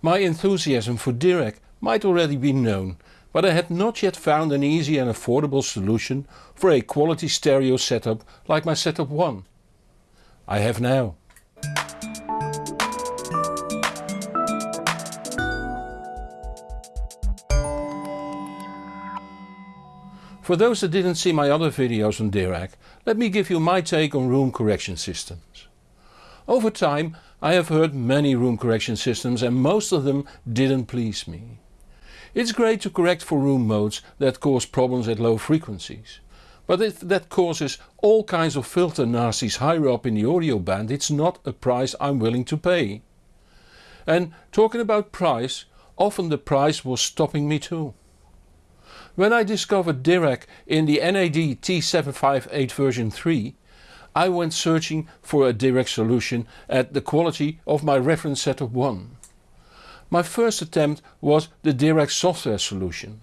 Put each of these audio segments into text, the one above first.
My enthusiasm for Dirac might already be known, but I had not yet found an easy and affordable solution for a quality stereo setup like my Setup One. I have now. For those that didn't see my other videos on Dirac, let me give you my take on room correction systems. Over time I have heard many room correction systems and most of them didn't please me. It's great to correct for room modes that cause problems at low frequencies. But if that causes all kinds of filter nasties higher up in the audio band it's not a price I'm willing to pay. And talking about price, often the price was stopping me too. When I discovered Dirac in the NAD T758 version 3 I went searching for a Dirac solution at the quality of my reference setup 1. My first attempt was the Dirac software solution.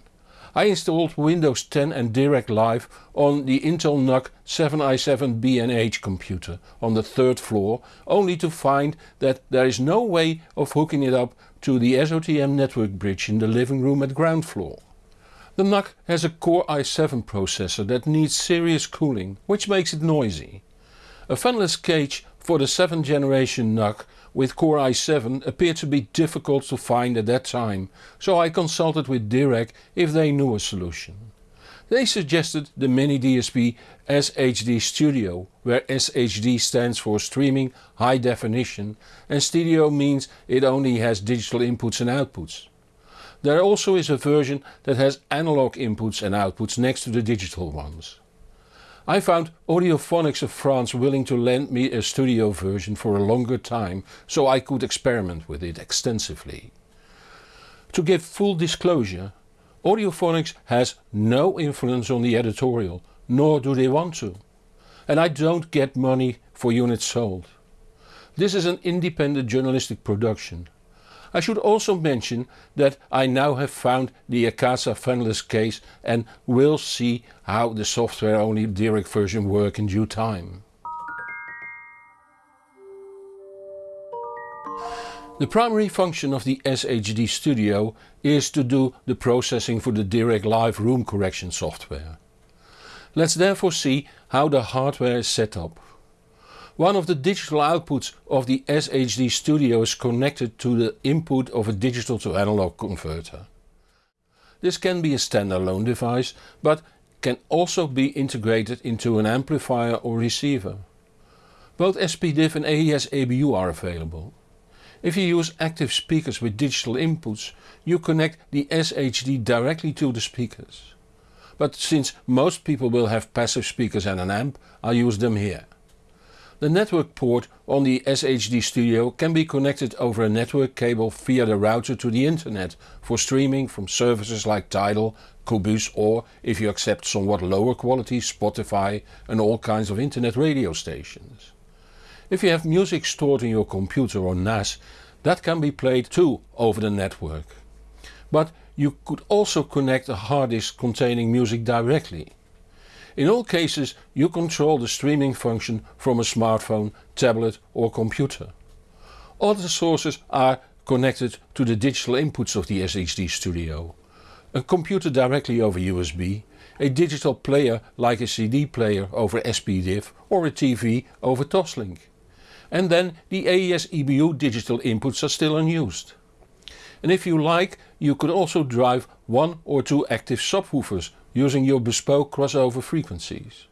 I installed Windows 10 and Dirac Live on the Intel NUC 7i7BNH computer on the third floor only to find that there is no way of hooking it up to the SOTM network bridge in the living room at ground floor. The NUC has a Core i7 processor that needs serious cooling, which makes it noisy. A fanless cage for the 7th generation NUC with Core i7 appeared to be difficult to find at that time, so I consulted with Dirac if they knew a solution. They suggested the Mini DSP SHD Studio, where SHD stands for streaming high definition and studio means it only has digital inputs and outputs. There also is a version that has analog inputs and outputs next to the digital ones. I found Audiophonics of France willing to lend me a studio version for a longer time so I could experiment with it extensively. To give full disclosure, Audiophonics has no influence on the editorial, nor do they want to. And I don't get money for units sold. This is an independent journalistic production I should also mention that I now have found the Akasa fanless case and will see how the software only Dirac version work in due time. The primary function of the SHD Studio is to do the processing for the Dirac Live room correction software. Let's therefore see how the hardware is set up. One of the digital outputs of the SHD Studio is connected to the input of a digital to analog converter. This can be a standalone device but can also be integrated into an amplifier or receiver. Both SPDIF and AES EBU are available. If you use active speakers with digital inputs you connect the SHD directly to the speakers. But since most people will have passive speakers and an amp, I'll use them here. The network port on the SHD Studio can be connected over a network cable via the router to the internet for streaming from services like Tidal, Qobuz or, if you accept somewhat lower quality, Spotify and all kinds of internet radio stations. If you have music stored in your computer or NAS, that can be played too over the network. But you could also connect a hard disk containing music directly. In all cases you control the streaming function from a smartphone, tablet or computer. Other sources are connected to the digital inputs of the SHD Studio. A computer directly over USB, a digital player like a CD player over SPDIF or a TV over Toslink. And then the AES EBU digital inputs are still unused. And if you like you could also drive one or two active subwoofers using your bespoke crossover frequencies.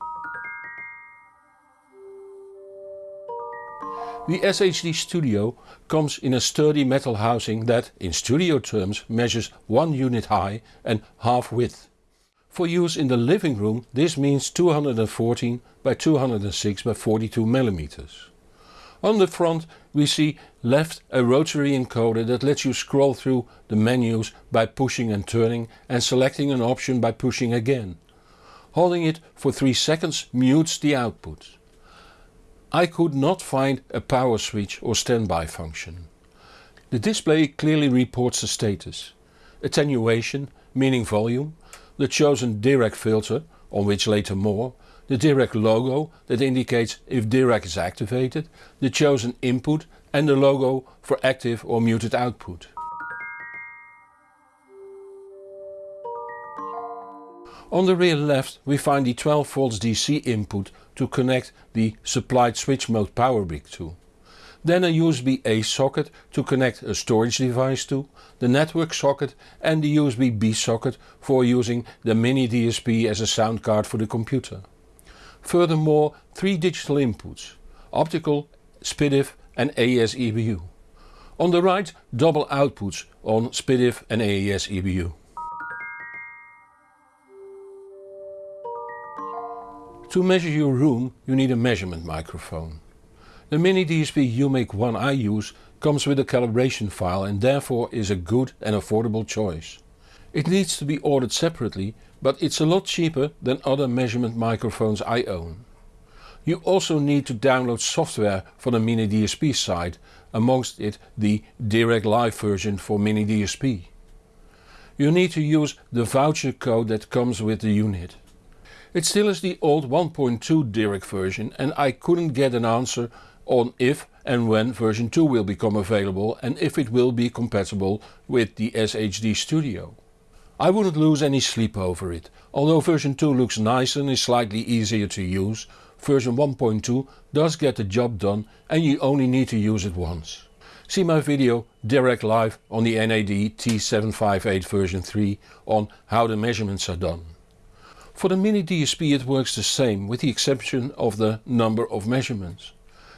The SHD Studio comes in a sturdy metal housing that, in studio terms, measures 1 unit high and half width. For use in the living room this means 214 by 206 by 42 millimeters. On the front we see left a rotary encoder that lets you scroll through the menus by pushing and turning and selecting an option by pushing again. Holding it for 3 seconds mutes the output. I could not find a power switch or standby function. The display clearly reports the status. Attenuation, meaning volume, the chosen Dirac filter, on which later more, the Dirac logo that indicates if Dirac is activated, the chosen input and the logo for active or muted output. On the rear left we find the 12 volts DC input to connect the supplied switch mode power brick to. Then a USB A socket to connect a storage device to, the network socket and the USB B socket for using the mini DSP as a sound card for the computer. Furthermore three digital inputs, optical, SPDIF and AES EBU. On the right double outputs on SPDIF and AES EBU. To measure your room you need a measurement microphone. The mini DSP UMIK one I use comes with a calibration file and therefore is a good and affordable choice. It needs to be ordered separately but it's a lot cheaper than other measurement microphones I own. You also need to download software for the Mini DSP site, amongst it the Dirac Live version for Mini DSP. You need to use the voucher code that comes with the unit. It still is the old 1.2 Dirac version and I couldn't get an answer on if and when version 2 will become available and if it will be compatible with the SHD Studio. I wouldn't lose any sleep over it, although version 2 looks nicer and is slightly easier to use, version 1.2 does get the job done and you only need to use it once. See my video Dirac Live on the NAD T758 version 3 on how the measurements are done. For the Mini DSP it works the same with the exception of the number of measurements.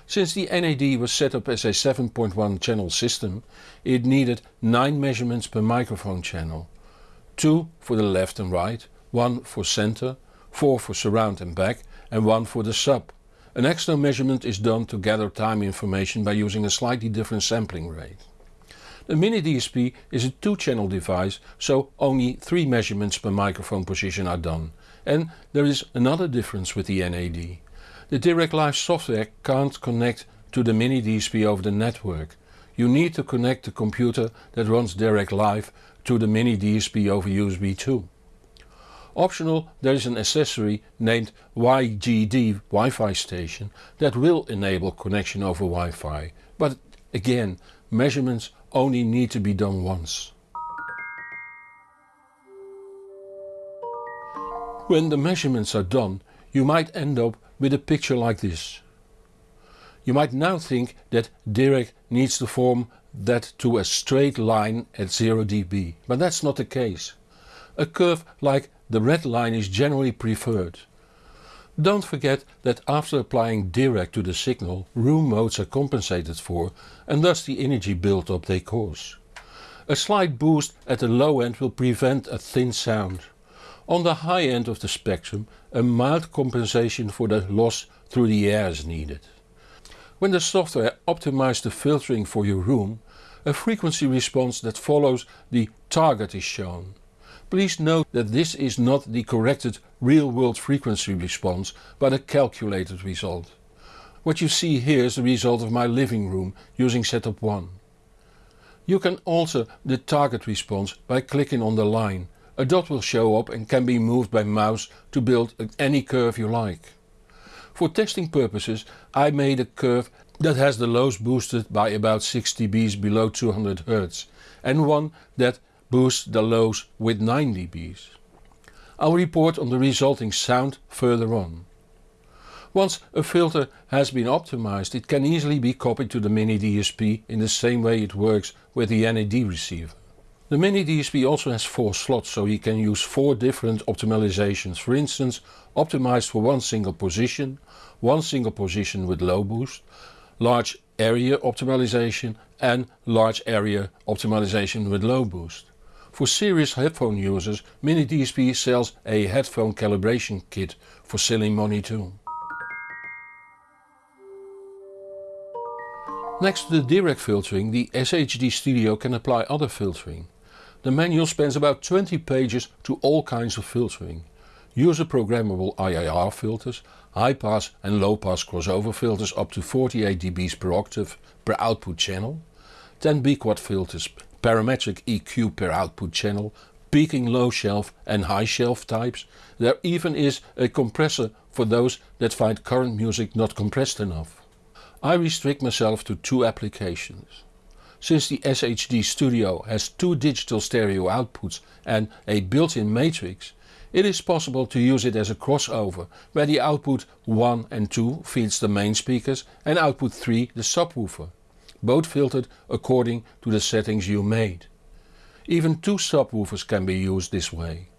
Since the NAD was set up as a 7.1 channel system, it needed 9 measurements per microphone channel. 2 for the left and right, 1 for center, 4 for surround and back and 1 for the sub. An extra measurement is done to gather time information by using a slightly different sampling rate. The Mini DSP is a 2 channel device so only 3 measurements per microphone position are done and there is another difference with the NAD. The Dirac Live software can't connect to the Mini DSP over the network. You need to connect the computer that runs Dirac Live to the Mini DSP over USB 2. Optional there is an accessory named WI-DG Wi-Fi station that will enable connection over Wi-Fi, but again measurements only need to be done once. When the measurements are done you might end up with a picture like this. You might now think that Dirac needs to form that to a straight line at 0 dB, but that's not the case. A curve like the red line is generally preferred. Don't forget that after applying Dirac to the signal room modes are compensated for and thus the energy build-up they cause. A slight boost at the low end will prevent a thin sound. On the high end of the spectrum a mild compensation for the loss through the air is needed. When the software optimizes the filtering for your room, a frequency response that follows the target is shown. Please note that this is not the corrected real world frequency response but a calculated result. What you see here is the result of my living room using setup 1. You can alter the target response by clicking on the line a dot will show up and can be moved by mouse to build any curve you like. For testing purposes I made a curve that has the lows boosted by about 6 dBs below 200 Hz and one that boosts the lows with 9 dBs. I'll report on the resulting sound further on. Once a filter has been optimized it can easily be copied to the Mini DSP in the same way it works with the NAD receiver. The Mini DSP also has 4 slots so you can use 4 different optimizations, for instance optimized for one single position, one single position with low boost, large area optimization and large area optimization with low boost. For serious headphone users Mini DSP sells a headphone calibration kit for selling money too. Next to the Dirac filtering the SHD Studio can apply other filtering. The manual spans about 20 pages to all kinds of filtering. User programmable IIR filters, high pass and low pass crossover filters up to 48 dBs per octave per output channel, 10 biquad filters, parametric EQ per output channel, peaking low shelf and high shelf types. There even is a compressor for those that find current music not compressed enough. I restrict myself to two applications. Since the SHD Studio has two digital stereo outputs and a built-in matrix, It is possible to use it as a crossover, where the output 1 and 2 feeds the main speakers and output 3 the subwoofer, both filtered according to the settings you made. Even two subwoofers can be used this way.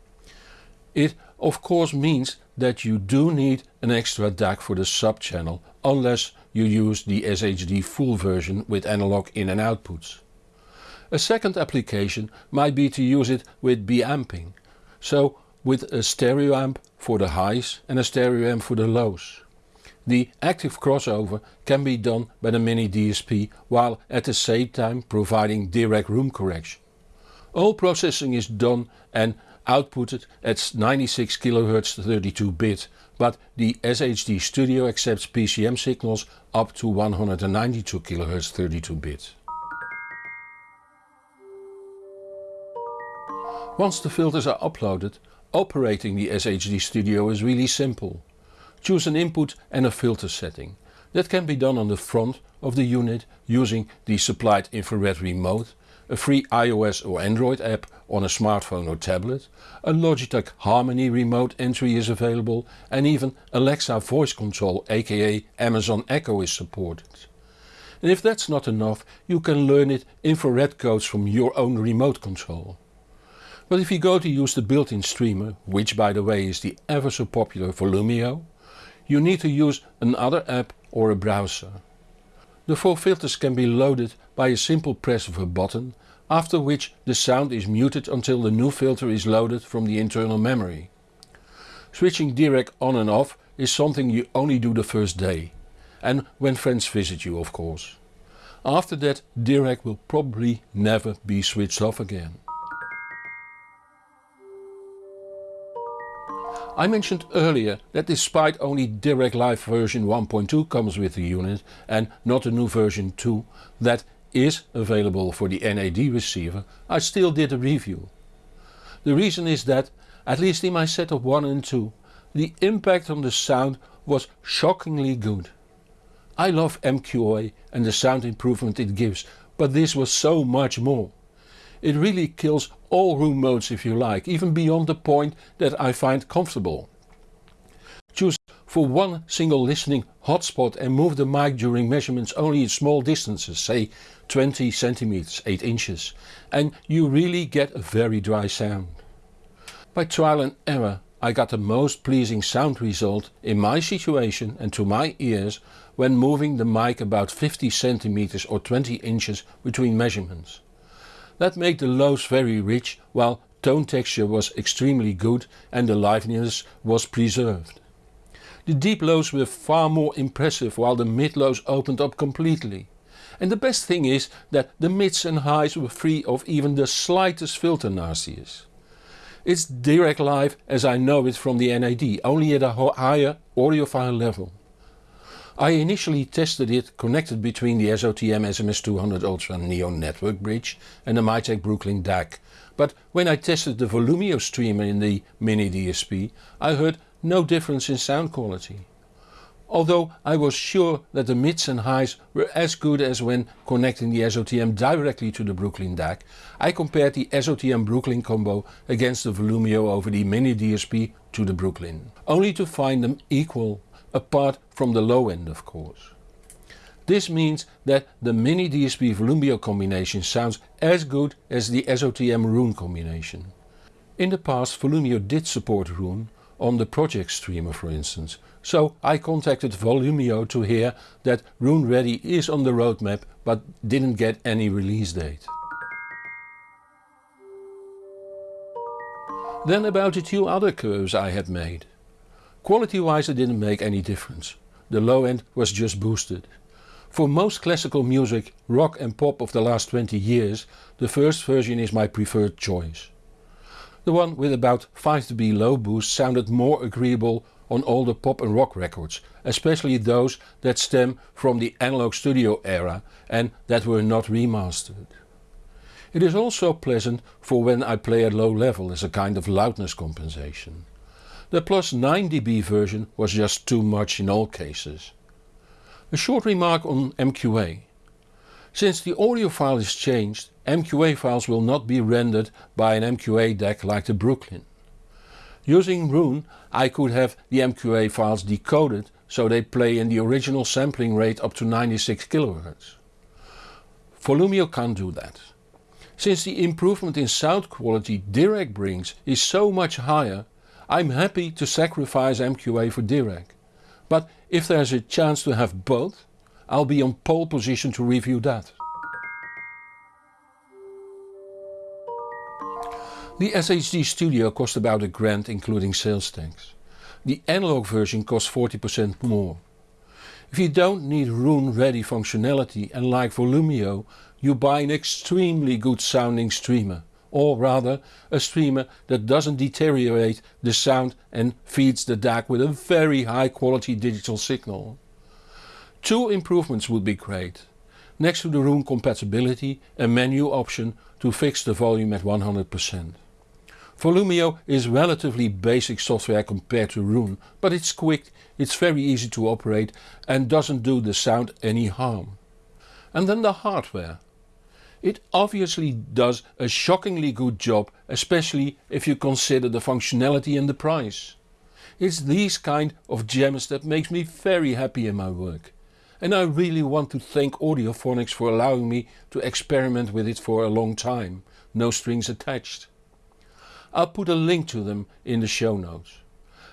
It of course means that you do need an extra DAC for the sub channel unless you use the SHD full version with analog in and outputs. A second application might be to use it with bi-amping, so with a stereo amp for the highs and a stereo amp for the lows. The active crossover can be done by the Mini DSP while at the same time providing Dirac room correction. All processing is done and outputted at 96 kHz 32 bit, but the SHD Studio accepts PCM signals up to 192 kHz 32 bit. Once the filters are uploaded, Operating the SHD Studio is really simple. Choose an input and a filter setting. That can be done on the front of the unit using the supplied infrared remote, a free iOS or Android app on a smartphone or tablet, a Logitech Harmony remote entry is available and even Alexa voice control aka Amazon Echo is supported. And if that's not enough you can learn it infrared codes from your own remote control. But if you go to use the built-in streamer, which by the way is the ever so popular Volumio, you need to use another app or a browser. The four filters can be loaded by a simple press of a button, after which the sound is muted until the new filter is loaded from the internal memory. Switching Dirac on and off is something you only do the first day, and when friends visit you of course. After that Dirac will probably never be switched off again. I mentioned earlier that despite only Dirac Live version 1.2 comes with the unit and not a new version 2 that is available for the NAD receiver, I still did a review. The reason is that, at least in my setup 1 and 2, the impact on the sound was shockingly good. I love MQA and the sound improvement it gives, but this was so much more. It really kills all room modes if you like, even beyond the point that I find comfortable. Choose for one single listening hotspot and move the mic during measurements only in small distances, say 20 centimeters, 8 inches, and you really get a very dry sound. By trial and error I got the most pleasing sound result in my situation and to my ears when moving the mic about 50 centimeters or 20 inches between measurements. That made the lows very rich while tone texture was extremely good and the liveliness was preserved. The deep lows were far more impressive while the mid lows opened up completely. And the best thing is that the mids and highs were free of even the slightest filter nastiness. It's Dirac live as I know it from the NAD, only at a higher audiophile level. I initially tested it connected between the SOTM SMS200 Ultra Neo network bridge and the Mytek Brooklyn DAC, but when I tested the Volumio streamer in the Mini DSP I heard no difference in sound quality. Although I was sure that the mids and highs were as good as when connecting the SOTM directly to the Brooklyn DAC, I compared the SOTM Brooklyn combo against the Volumio over the Mini DSP to the Brooklyn, only to find them equal apart from the low end of course. This means that the Mini DSP Volumio combination sounds as good as the SOTM Roon combination. In the past Volumio did support Roon, on the project streamer for instance, so I contacted Volumio to hear that Roon Ready is on the roadmap but didn't get any release date. Then about the two other curves I had made. Quality wise it didn't make any difference. The low end was just boosted. For most classical music, rock and pop of the last 20 years, the first version is my preferred choice. The one with about 5 dB low boost sounded more agreeable on older pop and rock records, especially those that stem from the analog studio era and that were not remastered. It is also pleasant for when I play at low level as a kind of loudness compensation. The plus 9 dB version was just too much in all cases. A short remark on MQA. Since the audio file is changed, MQA files will not be rendered by an MQA DAC like the Brooklyn. Using Roon I could have the MQA files decoded so they play in the original sampling rate up to 96 kHz. Volumio can't do that. Since the improvement in sound quality Dirac brings is so much higher, I'm happy to sacrifice MQA for Dirac. But if there's a chance to have both, I'll be on pole position to review that. The SHD Studio cost about a grand including sales tax. The analog version costs 40% more. If you don't need Roon ready functionality and like Volumio you buy an extremely good sounding streamer or rather a streamer that doesn't deteriorate the sound and feeds the DAC with a very high quality digital signal. Two improvements would be great. Next to the Roon compatibility a menu option to fix the volume at 100%. Volumio is relatively basic software compared to Roon, but it's quick, it's very easy to operate and doesn't do the sound any harm. And then the hardware. It obviously does a shockingly good job especially if you consider the functionality and the price. It's these kind of gems that makes me very happy in my work. And I really want to thank Audiophonics for allowing me to experiment with it for a long time, no strings attached. I'll put a link to them in the show notes.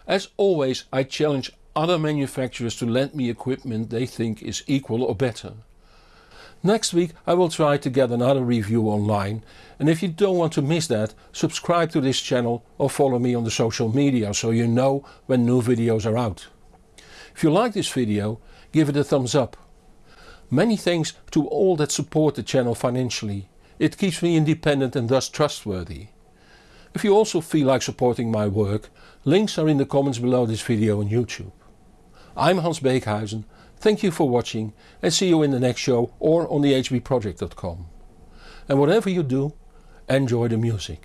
As always I challenge other manufacturers to lend me equipment they think is equal or better. Next week I will try to get another review online and if you don't want to miss that subscribe to this channel or follow me on the social media so you know when new videos are out. If you like this video give it a thumbs up. Many thanks to all that support the channel financially. It keeps me independent and thus trustworthy. If you also feel like supporting my work, links are in the comments below this video on YouTube. I'm Hans Beekhuizen, thank you for watching and see you in the next show or on the hbproject.com. And whatever you do, enjoy the music.